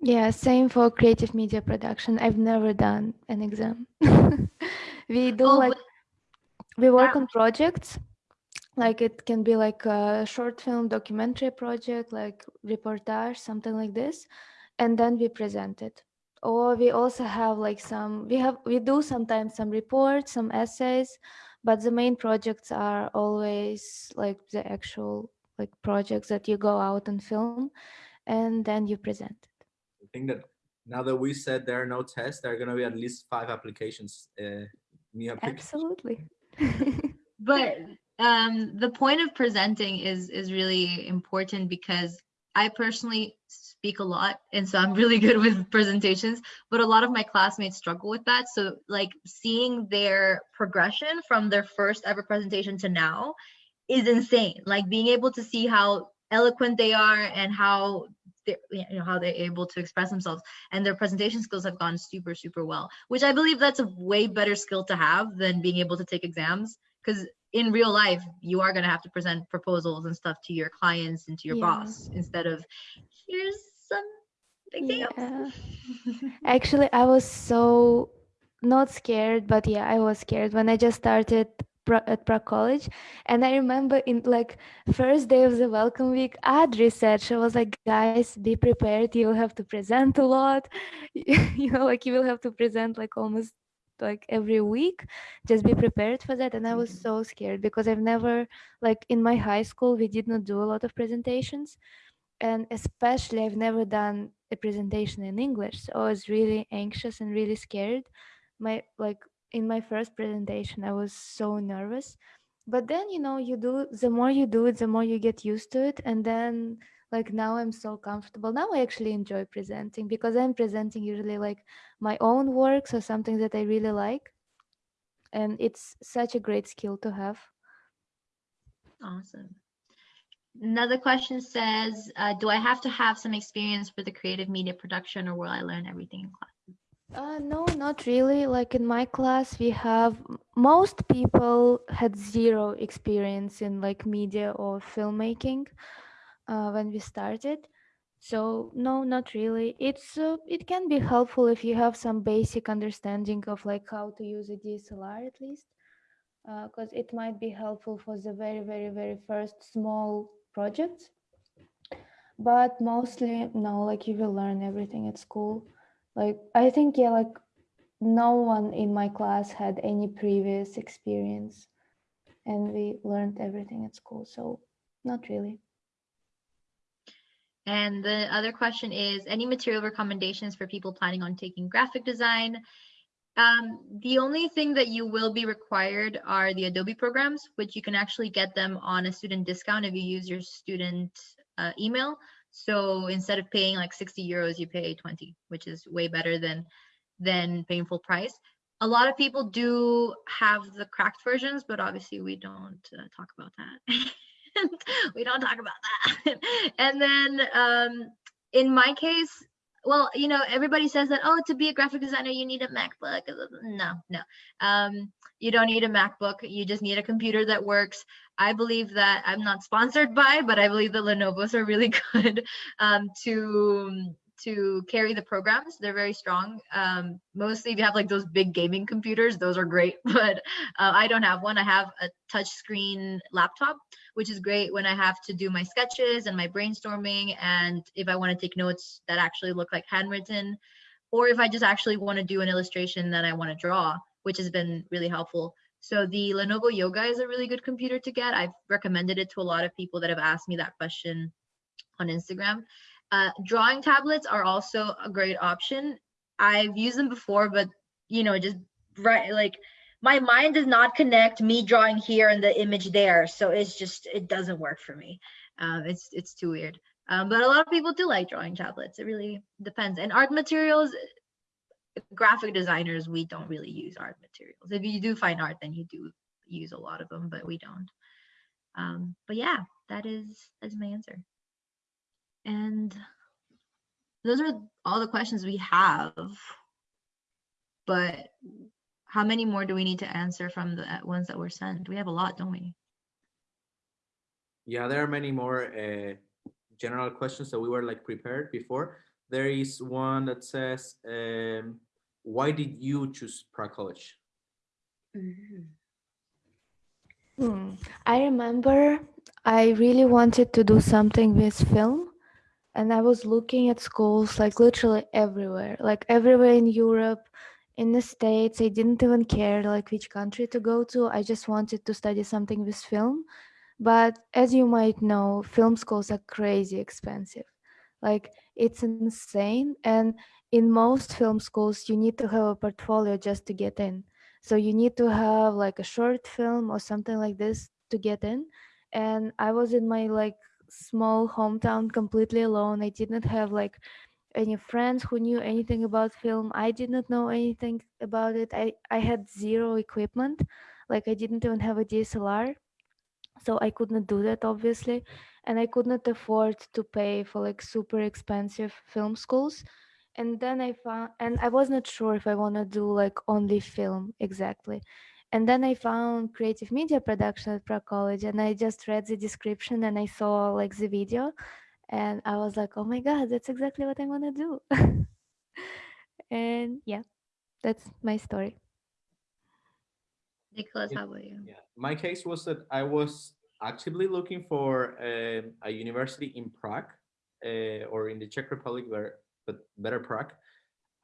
yeah same for creative media production. I've never done an exam. We do oh, like we work on projects like it can be like a short film documentary project like reportage something like this and then we present it. Or we also have like some we have we do sometimes some reports some essays but the main projects are always like the actual like projects that you go out and film and then you present it.
I think that now that we said there are no tests there are going to be at least five applications uh,
new applications. absolutely.
But um the point of presenting is is really important because i personally speak a lot and so i'm really good with presentations but a lot of my classmates struggle with that so like seeing their progression from their first ever presentation to now is insane. Like being able to see how eloquent they are and how they, you know how they're able to express themselves and their presentation skills have gone super super well which i believe that's a way better skill to have than being able to take exams because in real life you are going to have to present proposals and stuff to your clients and to your yeah. boss instead of here's some examples
yeah. actually i was so not scared but yeah i was scared when i just started at Prague College. And I remember in like first day of the welcome week, Adri said, she was like, guys, be prepared. You'll have to present a lot. you know, like you will have to present like almost like every week. Just be prepared for that. And I was mm-hmm. so scared because I've never like in my high school, we did not do a lot of presentations. And especially I've never done a presentation in English. So I was really anxious and really scared. My like in my first presentation i was so nervous but then you know you do the more you do it the more you get used to it and then like now i'm so comfortable. Now i actually enjoy presenting because i'm presenting usually like my own works or something that i really like. And it's such a great skill to have.
Awesome. Another question says uh, do i have to have some experience for the creative media production or will i learn everything in class?
Uh, no, not really. Like in my class, we have most people had zero experience in like media or filmmaking uh, when we started. So no, not really. It's uh, it can be helpful if you have some basic understanding of like how to use a DSLR at least, because uh, it might be helpful for the very very very first small projects. But mostly no, like you will learn everything at school like i think yeah like no one in my class had any previous experience and we learned everything at school so not really
and the other question is any material recommendations for people planning on taking graphic design um, the only thing that you will be required are the Adobe programs, which you can actually get them on a student discount if you use your student uh, email. So instead of paying like 60 euros, you pay 20, which is way better than than paying full price. A lot of people do have the cracked versions, but obviously we don't uh, talk about that. we don't talk about that. and then um, in my case, well, you know, everybody says that, oh, to be a graphic designer, you need a MacBook. No, no. Um, you don't need a MacBook. You just need a computer that works. I believe that I'm not sponsored by, but I believe that Lenovo's are really good um, to to carry the programs. They're very strong. Um, mostly if you have like those big gaming computers, those are great, but uh, I don't have one. I have a touchscreen laptop, which is great when I have to do my sketches and my brainstorming. And if I want to take notes that actually look like handwritten, or if I just actually want to do an illustration that I want to draw, which has been really helpful. So the Lenovo Yoga is a really good computer to get. I've recommended it to a lot of people that have asked me that question on Instagram. Uh, drawing tablets are also a great option. I've used them before, but you know, just right like my mind does not connect me drawing here and the image there, so it's just it doesn't work for me. Um, it's it's too weird. Um, but a lot of people do like drawing tablets. It really depends. And art materials, graphic designers, we don't really use art materials. If you do fine art, then you do use a lot of them, but we don't. Um, but yeah, that is that's my answer. And those are all the questions we have. But how many more do we need to answer from the ones that were sent? We have a lot, don't we?
Yeah, there are many more uh, general questions that we were like prepared before. There is one that says, um, why did you choose Prague College?
Mm -hmm. hmm. I remember I really wanted to do something with film and I was looking at schools like literally everywhere, like everywhere in Europe, in the States. I didn't even care like which country to go to. I just wanted to study something with film. But as you might know, film schools are crazy expensive. Like it's insane. And in most film schools, you need to have a portfolio just to get in. So you need to have like a short film or something like this to get in. And I was in my like small hometown completely alone. I didn't have like any friends who knew anything about film. I did not know anything about it. I, I had zero equipment. Like I didn't even have a DSLR. So I could not do that obviously. And I could not afford to pay for like super expensive film schools. And then I found, and I was not sure if I want to do like only film exactly. And then I found creative media production at Prague College and I just read the description and I saw like the video and I was like, oh my God, that's exactly what I want to do. and yeah, that's my story.
Nicholas, how about you?
Yeah, my case was that I was actively looking for uh, a university in Prague uh, or in the Czech Republic, where, but better Prague.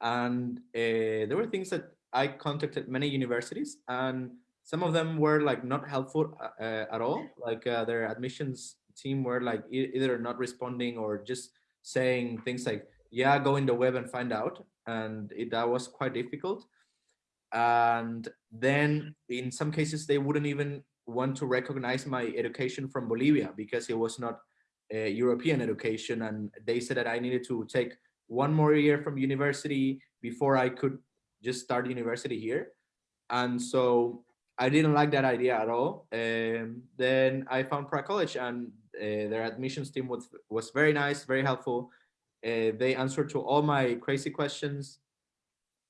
And uh, there were things that I contacted many universities and some of them were like not helpful uh, uh at all. Like uh, their admissions team were like either not responding or just saying things like, yeah, go in the web and find out. And it, that was quite difficult. And then in some cases, they wouldn't even want to recognize my education from Bolivia because it was not a European education. And they said that I needed to take one more year from university before I could just start university here. And so I didn't like that idea at all. Um, then I found Prague College and their admissions team was, was very nice, very helpful. Uh, they answered to all my crazy questions.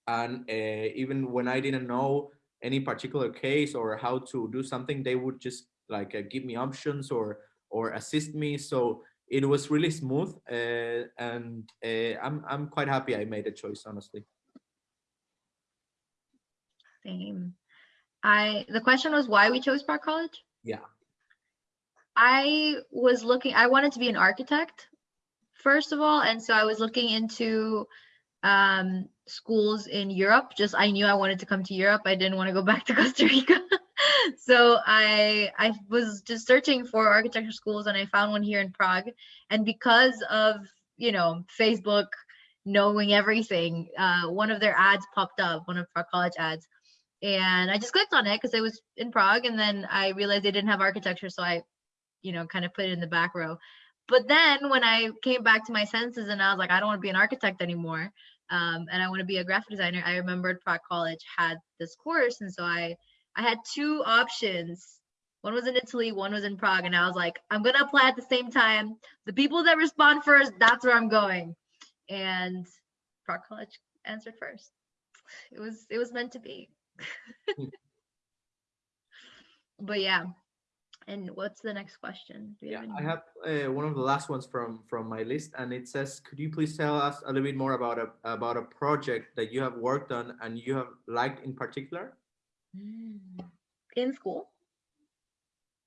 And uh, even when I didn't know any particular case or how to do something, they would just like uh, give me options or or assist me. So it was really smooth, uh, and uh, I'm I'm quite happy I made a choice, honestly.
Same. I the question was why we chose Prague College.
Yeah.
I was looking. I wanted to be an architect, first of all, and so I was looking into um, schools in Europe. Just I knew I wanted to come to Europe. I didn't want to go back to Costa Rica. so I I was just searching for architecture schools and I found one here in Prague. And because of you know Facebook knowing everything, uh, one of their ads popped up, one of Prague College ads, and I just clicked on it because it was in Prague, and then I realized they didn't have architecture, so I, you know, kind of put it in the back row. But then when I came back to my senses and I was like, I don't want to be an architect anymore, um, and I want to be a graphic designer, I remembered Prague College had this course, and so I I had two options. One was in Italy, one was in Prague, and I was like, I'm gonna apply at the same time. The people that respond first, that's where I'm going. And Prague College answered first. It was it was meant to be.
Hmm.
but yeah. And what's the next question? Do you
Yeah,
have
I have uh, one of the last ones from from my list, and it says, "Could you please tell us a little bit more about a about a project that you have worked on and you have liked in particular?"
Mm. in school.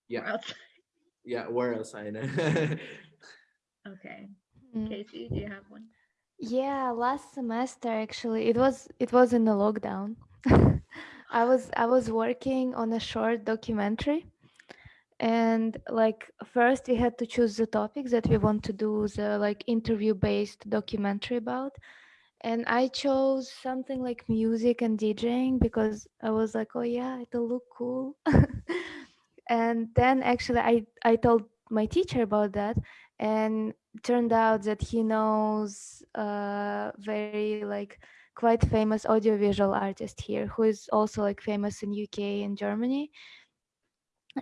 Yeah.
Or outside?
Yeah, where else I know?
Okay.
Mm.
Casey, do you have one?
Yeah, last semester actually it was it was in the lockdown. I was I was working on a short documentary and like first we had to choose the topic that we want to do the like interview based documentary about. And I chose something like music and DJing because I was like oh yeah it'll look cool. And then actually I I told my teacher about that and turned out that he knows a very like quite famous audiovisual artist here who is also like famous in UK and Germany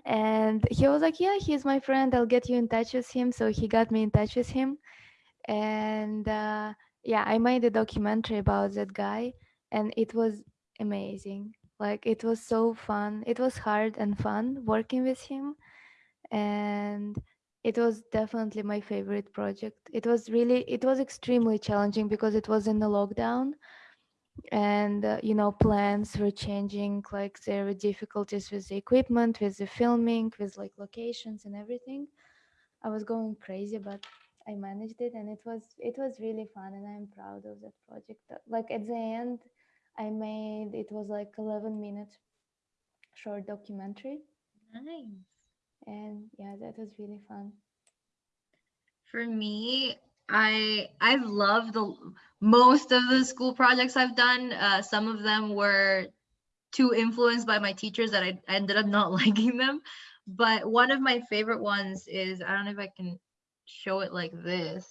and he was like yeah he's my friend. I'll get you in touch with him. So he got me in touch with him. And uh, yeah I made a documentary about that guy and it was amazing. Like it was so fun. It was hard and fun working with him and it was definitely my favorite project. It was really it was extremely challenging because it was in the lockdown and uh, you know plans were changing like there were difficulties with the equipment with the filming with like locations and everything. I was going crazy but i managed it and it was it was really fun and i'm proud of that project. Uh, like at the end i made it was like 11 minute short documentary.
Nice.
and yeah that was really fun.
For me, I I've loved the most of the school projects I've done. Uh, some of them were too influenced by my teachers that I, I ended up not liking them. But one of my favorite ones is I don't know if I can show it like this.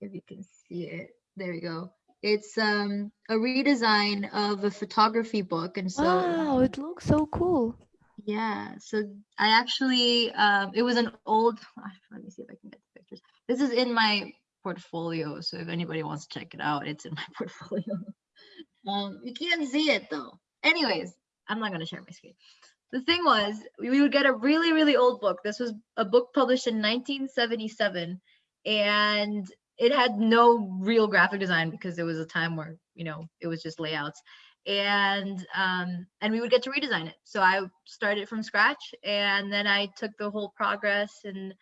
If you can see it, there we go. It's um a redesign of a photography book, and so
wow it looks so cool
yeah, so I actually um it was an old let me see if I can get. This is in my portfolio, so if anybody wants to check it out, it's in my portfolio. um you can't see it though. Anyways, I'm not gonna share my screen. The thing was, we would get a really, really old book. This was a book published in 1977, and it had no real graphic design because it was a time where you know it was just layouts and um, and we would get to redesign it. So I started from scratch, and then I took the whole progress and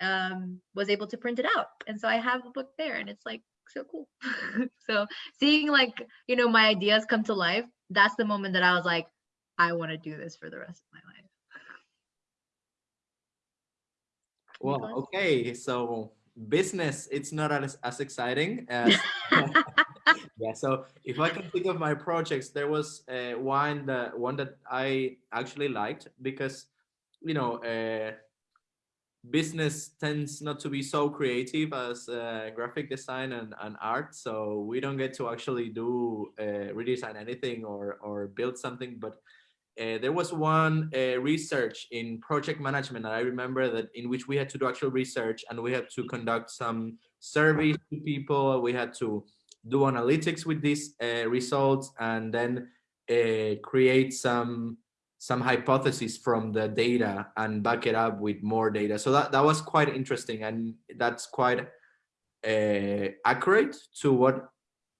um, was able to print it out. And so I have the book there, and it's like so cool. so seeing like you know my ideas come to life, that's the moment that I was like, I want to do this for the rest of my life.
Well, okay, so business it's not as, as exciting as yeah so if i can think of my projects there was uh, one that one that i actually liked because you know uh, business tends not to be so creative as uh, graphic design and, and art so we don't get to actually do uh, redesign anything or or build something but uh, there was one uh, research in project management that I remember that in which we had to do actual research and we had to conduct some surveys to people. We had to do analytics with these uh, results and then uh, create some some hypotheses from the data and back it up with more data. So that, that was quite interesting and that's quite uh, accurate to what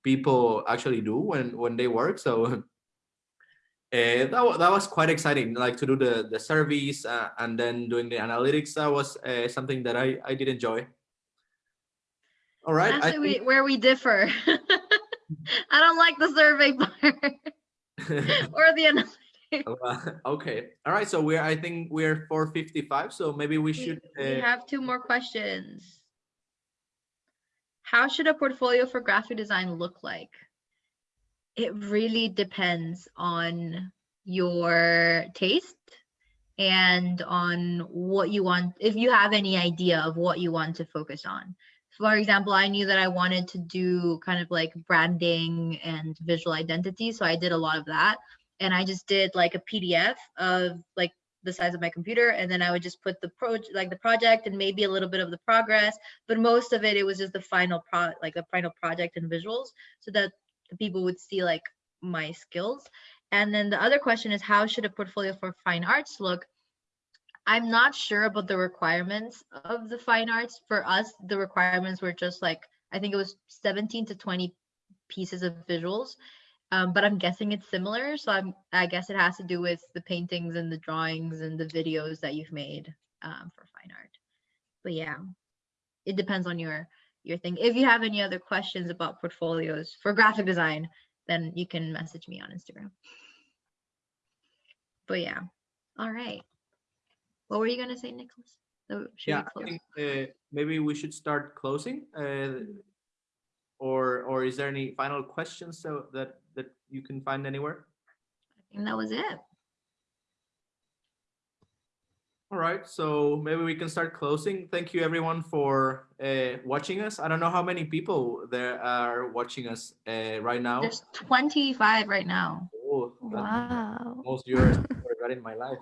people actually do when when they work. So uh, that, that was quite exciting like to do the the surveys uh, and then doing the analytics that was uh, something that i i did enjoy all right
Actually, we, where we differ. I don't like the survey part or the analytics.
Well, okay all right so we're i think we're 455 so maybe we
We,
should
we
uh,
have two more questions. How should a portfolio for graphic design look like? It really depends on your taste and on what you want, if you have any idea of what you want to focus on. For example, I knew that I wanted to do kind of like branding and visual identity. So I did a lot of that. And I just did like a PDF of like the size of my computer and then I would just put the pro like the project and maybe a little bit of the progress, but most of it it was just the final pro like the final project and visuals so that the people would see like my skills. And then the other question is how should a portfolio for fine arts look? I'm not sure about the requirements of the fine arts. For us, the requirements were just like I think it was 17 to 20 pieces of visuals. Um, but I'm guessing it's similar. So I'm I guess it has to do with the paintings and the drawings and the videos that you've made um, for fine art. But yeah, it depends on your your thing. If you have any other questions about portfolios for graphic design, then you can message me on Instagram. But yeah, all right. What were you gonna say, Nicholas? So should
yeah,
we
I think uh, maybe we should start closing. Uh, or or is there any final questions so that that you can find anywhere?
I think that was it.
All right, so maybe we can start closing. Thank you everyone for uh, watching us. I don't know how many people there are watching us uh, right now.
There's 25 right now.
Oh,
Wow.
most viewers I've ever in my life.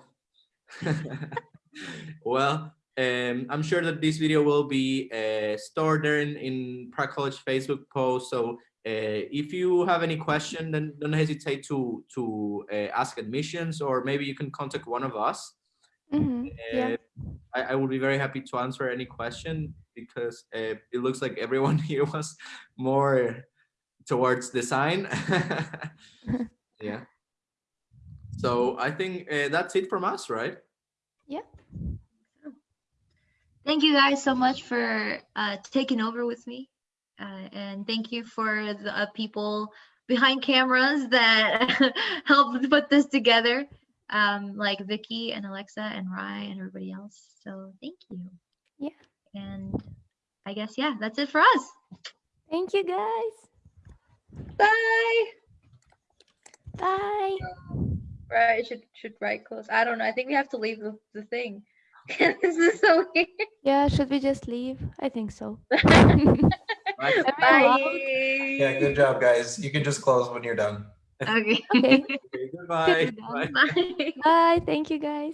well, um, I'm sure that this video will be uh, stored there in, in Prague College Facebook post. So uh, if you have any question, then don't hesitate to to uh, ask admissions, or maybe you can contact one of us.
Mhm, Yeah.
Uh, I, I would be very happy to answer any question because uh, it looks like everyone here was more towards design. yeah. So I think uh, that's it from us, right?
Thank you guys so much for uh, taking over with me. Uh, and thank you for the uh, people behind cameras that helped put this together, um, like Vicky and Alexa and Rye and everybody else. So thank you.
Yeah.
And I guess, yeah, that's it for us.
Thank you guys.
Bye.
Bye.
Right, should should write close. I don't know. I think we have to leave the, the thing. this is so weird.
Yeah, should we just leave? I think so.
Right.
Am I allowed?
Bye.
Yeah, good job, guys. You can just close when you're done.
Okay.
Okay.
Okay, goodbye.
Good
Bye.
Bye.
Bye. Thank you guys.